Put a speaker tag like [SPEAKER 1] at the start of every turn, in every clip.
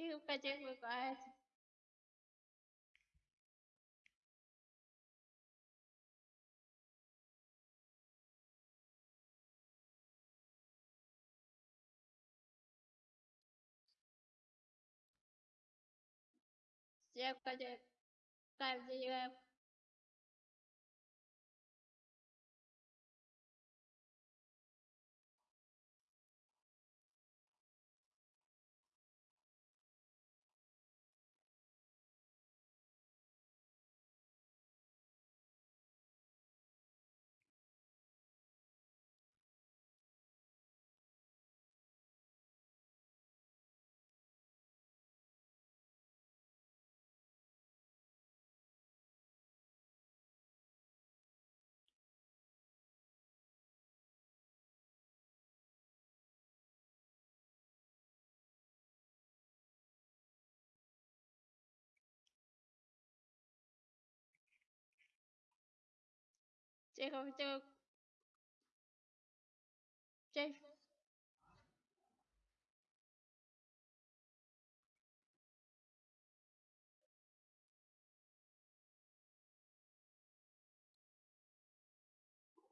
[SPEAKER 1] Still хотя бы guys. Всем хотя Тихо, тихо. Тихо.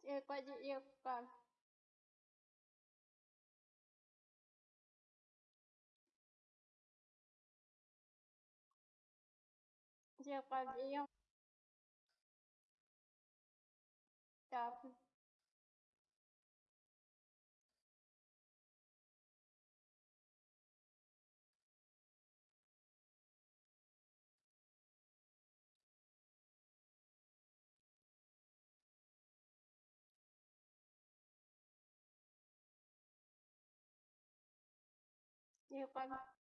[SPEAKER 1] Тихо, пойди, тихо. Тихо, пойди. 接一块吧，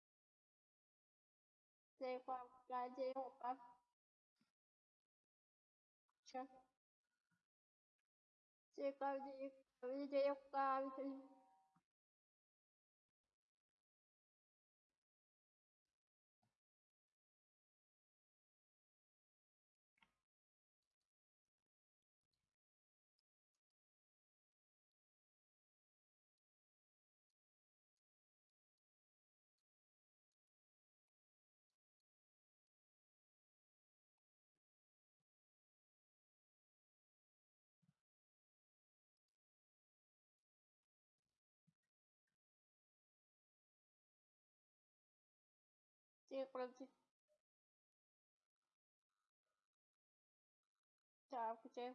[SPEAKER 1] 接一块来接我吧，行。 제 가운데 가운데 제역과 Circulated job kitchen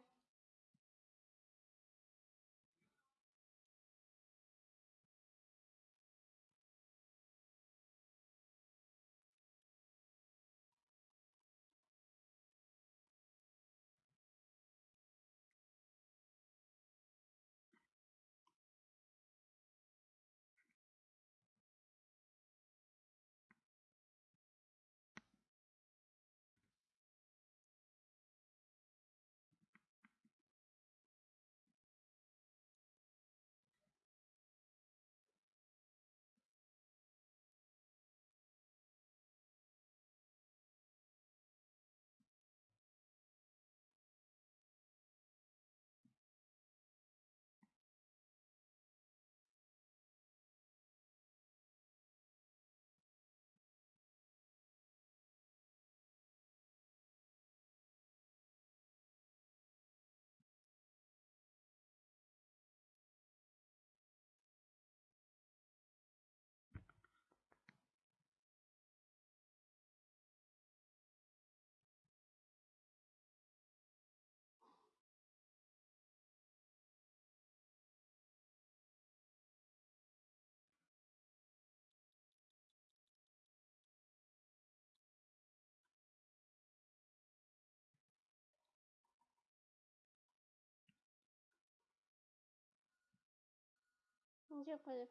[SPEAKER 1] 你去一块，我。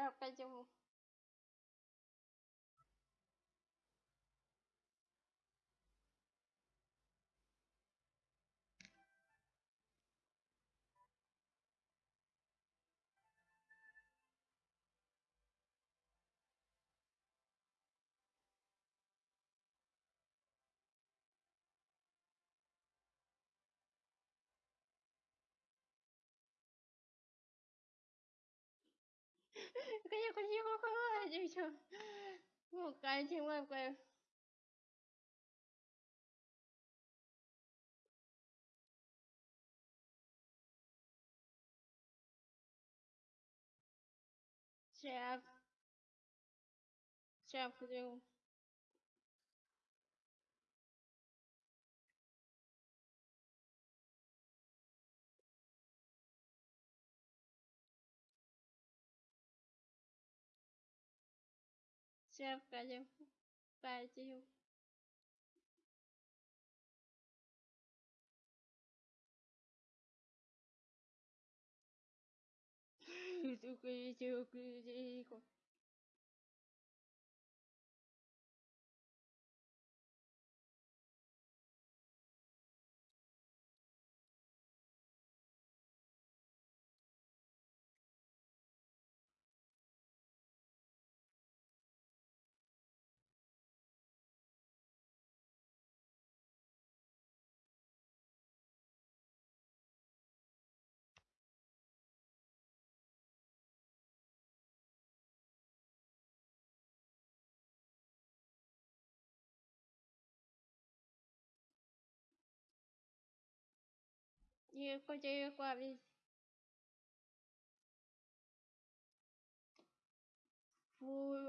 [SPEAKER 1] যাই হোক এই যে 赶紧回去快快快就行我赶紧问快谁呀谁呀不就 chim cái chim tôi cứ chưa cứ Llegó, llegó a ver. Uy.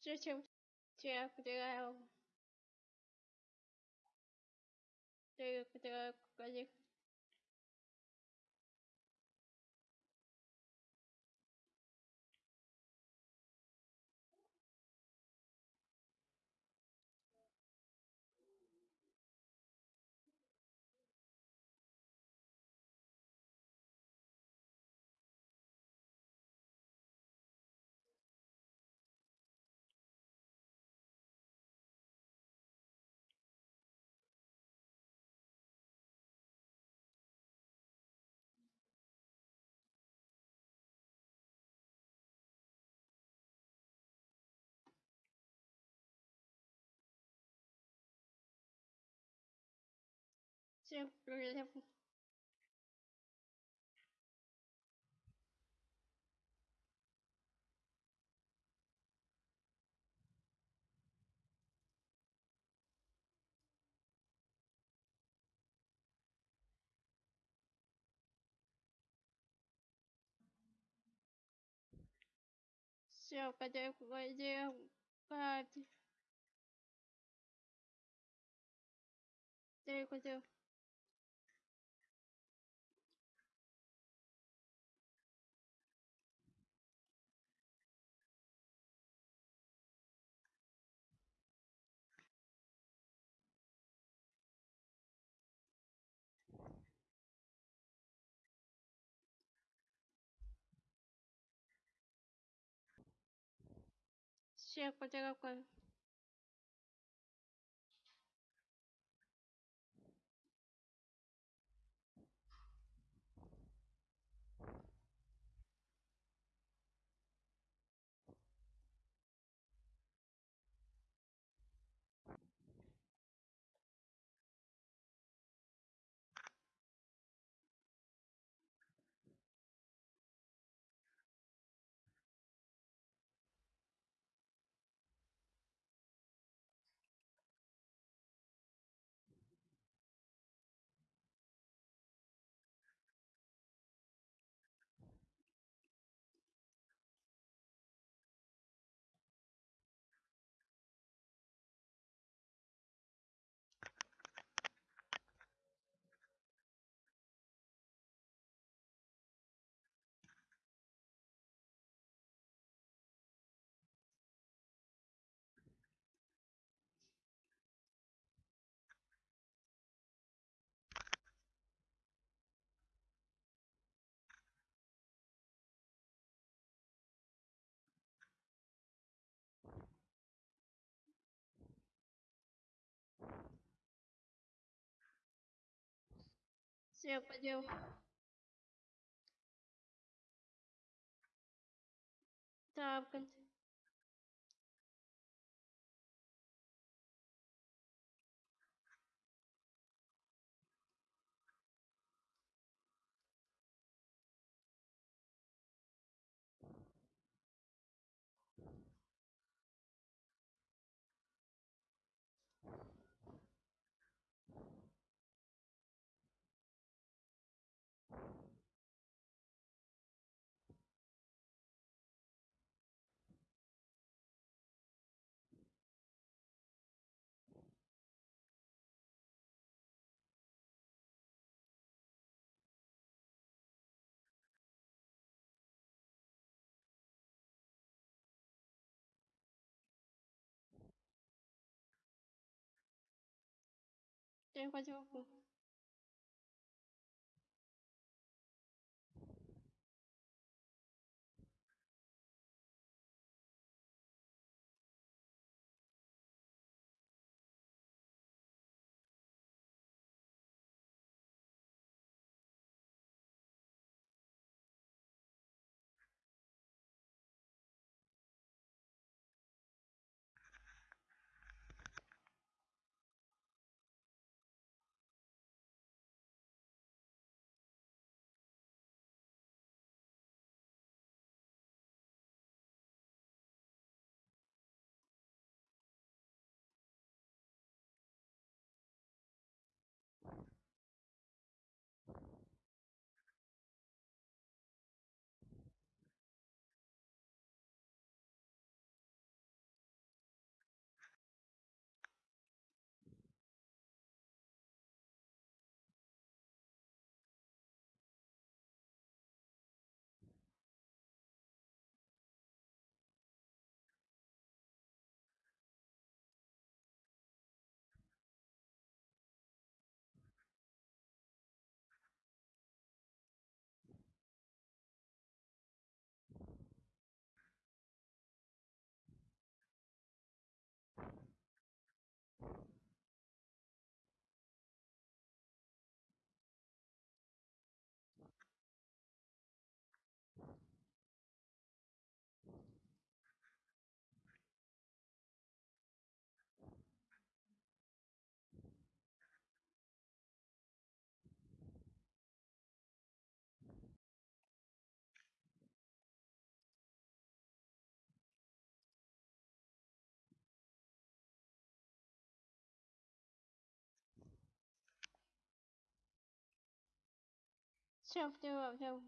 [SPEAKER 1] 之前，之前这个，这个不这个关。Cái gì cái gì cái gì chơi cái вообще потерял кровь gì cái Все, 对一会就不 Все, взяла, взяла.